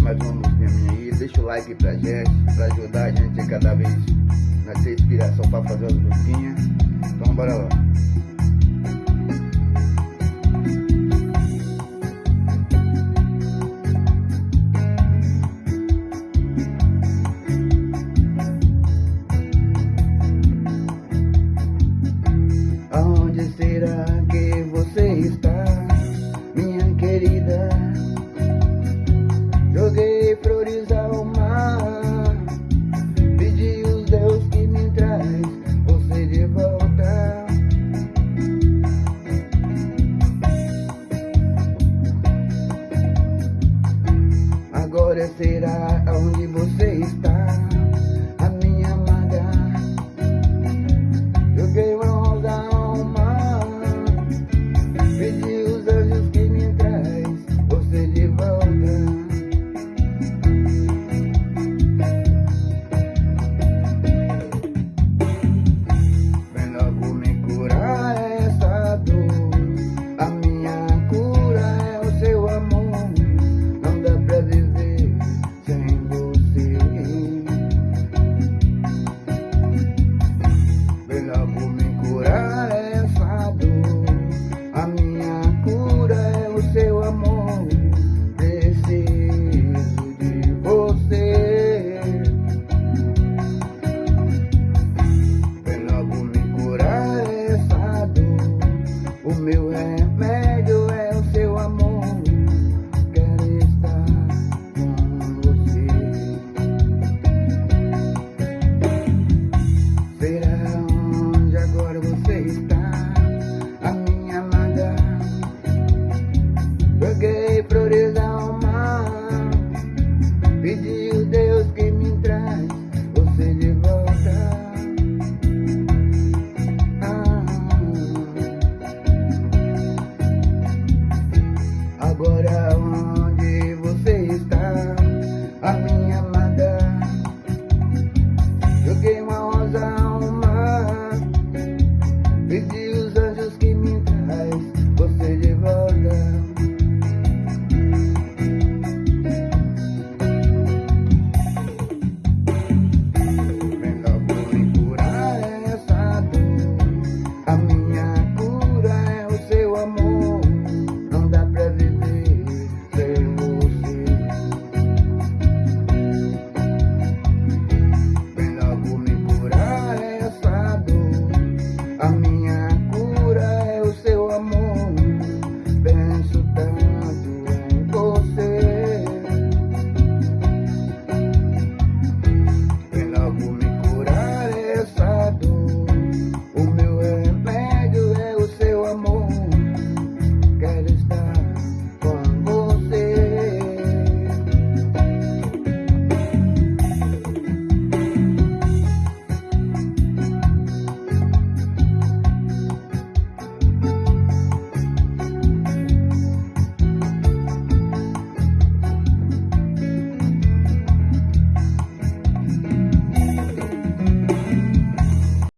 mais uma música aí, deixa o like pra gente, pra ajudar a gente a cada vez nascer inspiração pra fazer as luzinhas. Então bora lá. Aonde será? será onde você está. deseos que me mientras